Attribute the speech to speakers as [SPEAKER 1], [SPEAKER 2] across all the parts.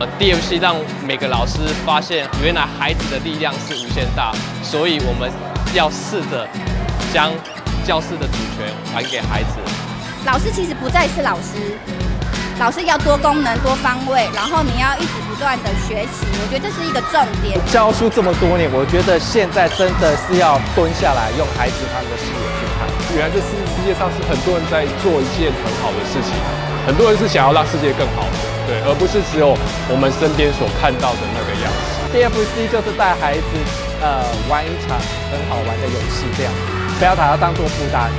[SPEAKER 1] 呃，DFC 让每个老师发现，原来孩子的力量是无限大，所以我们要试着将教室的主权还给孩子。
[SPEAKER 2] 老师其实不再是老师，老师要多功能、多方位，然后你要一直不断的学习，我觉得这是一个重点。
[SPEAKER 3] 教书这么多年，我觉得现在真的是要蹲下来，用孩子他们的视野去看。
[SPEAKER 4] 原来这世世界上是很多人在做一件很好的事情，很多人是想要让世界更好的。对，而不是只有我们身边所看到的那个样子。
[SPEAKER 3] DFC 就是带孩子呃玩一场很好玩的游戏，这样不要把它当做负担。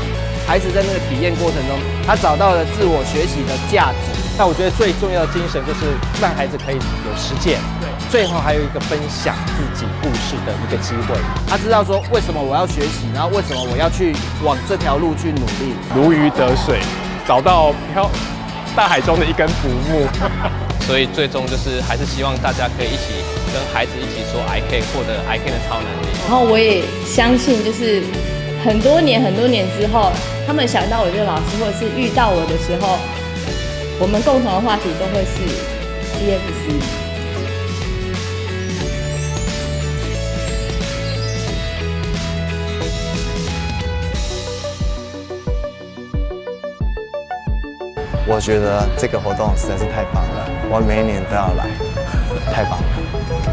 [SPEAKER 5] 孩子在那个体验过程中，他找到了自我学习的价值。
[SPEAKER 3] 那我觉得最重要的精神就是让孩子可以有实践，对，最后还有一个分享自己故事的一个机会。
[SPEAKER 5] 他知道说为什么我要学习，然后为什么我要去往这条路去努力，
[SPEAKER 4] 如鱼得水，找到漂。大海中的一根浮木，
[SPEAKER 1] 所以最终就是还是希望大家可以一起跟孩子一起说 I can 获得 I can 的超能力。
[SPEAKER 6] 然后我也相信，就是很多年很多年之后，他们想到我这个老师，或者是遇到我的时候，我们共同的话题都会是 DFC。
[SPEAKER 7] 我觉得这个活动实在是太棒了，我每一年都要来，太棒了。